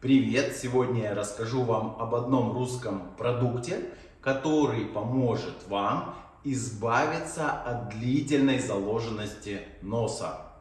Привет! Сегодня я расскажу вам об одном русском продукте, который поможет вам избавиться от длительной заложенности носа.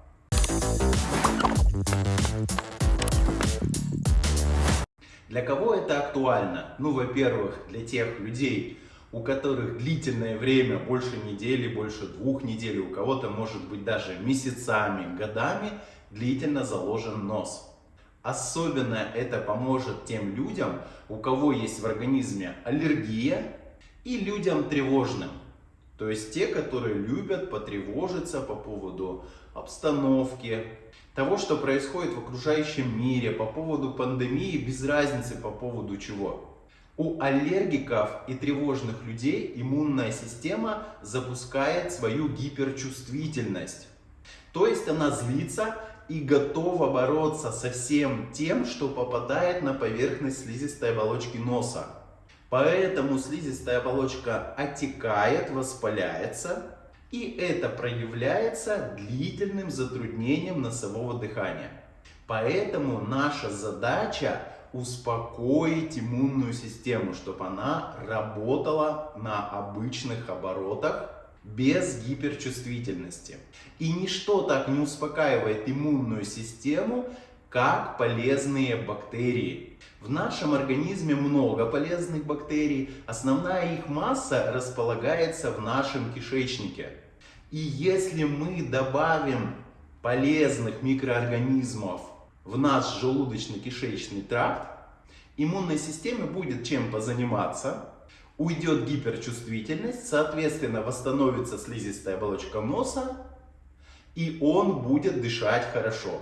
Для кого это актуально? Ну, во-первых, для тех людей, у которых длительное время, больше недели, больше двух недель, у кого-то может быть даже месяцами, годами, длительно заложен нос. Особенно это поможет тем людям, у кого есть в организме аллергия и людям тревожным. То есть те, которые любят потревожиться по поводу обстановки, того, что происходит в окружающем мире, по поводу пандемии, без разницы по поводу чего. У аллергиков и тревожных людей иммунная система запускает свою гиперчувствительность. То есть она злится и готова бороться со всем тем, что попадает на поверхность слизистой оболочки носа. Поэтому слизистая оболочка отекает, воспаляется, и это проявляется длительным затруднением носового дыхания. Поэтому наша задача успокоить иммунную систему, чтобы она работала на обычных оборотах без гиперчувствительности. И ничто так не успокаивает иммунную систему, как полезные бактерии. В нашем организме много полезных бактерий, основная их масса располагается в нашем кишечнике. И если мы добавим полезных микроорганизмов в наш желудочно-кишечный тракт, иммунной системе будет чем позаниматься, уйдет гиперчувствительность, соответственно восстановится слизистая оболочка носа, и он будет дышать хорошо.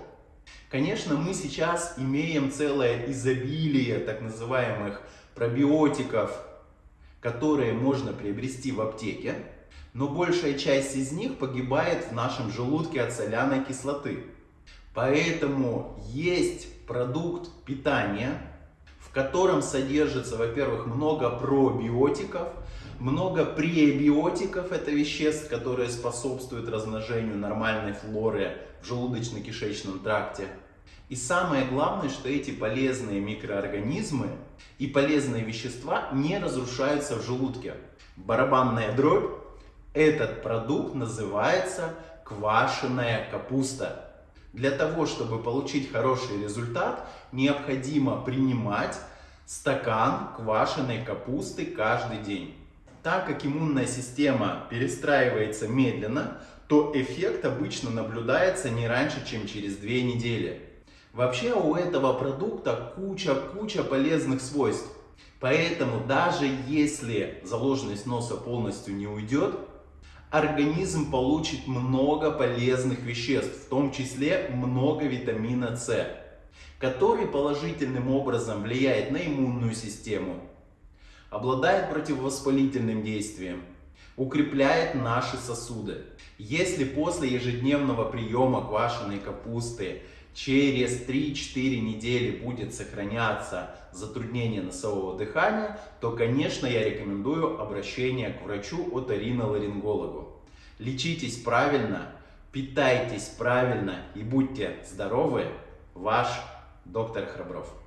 Конечно, мы сейчас имеем целое изобилие так называемых пробиотиков, которые можно приобрести в аптеке, но большая часть из них погибает в нашем желудке от соляной кислоты. Поэтому есть продукт питания, котором содержится, во-первых, много пробиотиков, много пребиотиков, это веществ, которые способствуют размножению нормальной флоры в желудочно-кишечном тракте. И самое главное, что эти полезные микроорганизмы и полезные вещества не разрушаются в желудке. Барабанная дробь, этот продукт называется квашеная капуста. Для того, чтобы получить хороший результат, необходимо принимать стакан квашеной капусты каждый день. Так как иммунная система перестраивается медленно, то эффект обычно наблюдается не раньше, чем через две недели. Вообще у этого продукта куча-куча полезных свойств. Поэтому даже если заложенность носа полностью не уйдет, организм получит много полезных веществ, в том числе много витамина С, который положительным образом влияет на иммунную систему, обладает противовоспалительным действием, укрепляет наши сосуды. Если после ежедневного приема квашеной капусты через 3-4 недели будет сохраняться затруднение носового дыхания, то, конечно, я рекомендую обращение к врачу оториноларингологу. Лечитесь правильно, питайтесь правильно и будьте здоровы, ваш доктор Храбров.